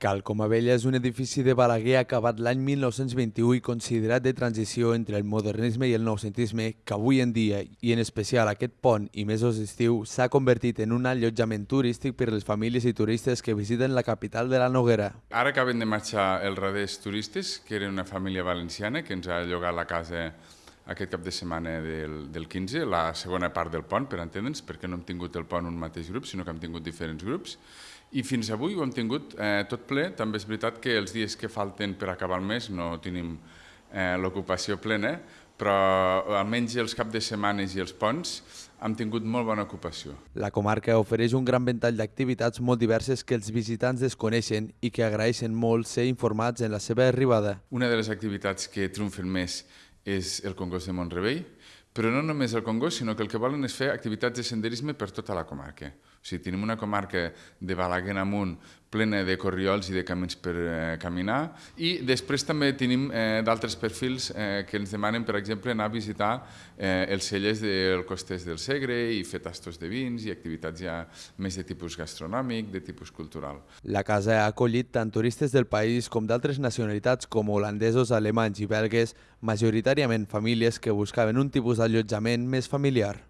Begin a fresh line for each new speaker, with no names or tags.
Cal Comabella és un edifici de Balaguer acabat l'any 1921 i considerat de transició entre el modernisme i el noucentisme que avui en dia, i en especial aquest pont i mesos d'estiu, s'ha convertit en un allotjament turístic per les famílies i turistes que visiten la capital de la Noguera.
Ara acaben de marxar els raders turistes, que eren una família valenciana que ens ha llogat la casa aquest cap de setmana del, del 15, la segona part del pont, per entendre'ns, perquè no hem tingut el pont un mateix grup, sinó que hem tingut diferents grups. I fins avui ho hem tingut eh, tot ple. També és veritat que els dies que falten per acabar el mes no tenim eh, l'ocupació plena, però almenys els caps de setmanes i els ponts hem tingut molt bona ocupació.
La comarca ofereix un gran ventall d'activitats molt diverses que els visitants desconeixen i que agraeixen molt ser informats en la seva arribada.
Una de les activitats que triomfen més és el Congost de Montrebell, però no només el Congost, sinó que el que volen és fer activitats de senderisme per tota la comarca. O sigui, tenim una comarca de Balaguer amunt plena de corriols i de camins per eh, caminar i després també tenim eh, d'altres perfils eh, que ens demanen, per exemple, anar a visitar eh, els cellers del Costès del Segre i fer tastos de vins i activitats ja més de tipus gastronòmic, de tipus cultural.
La casa ha acollit tant turistes del país com d'altres nacionalitats com holandesos, alemanys i belgues, majoritàriament famílies que buscaven un tipus d'allotjament més familiar.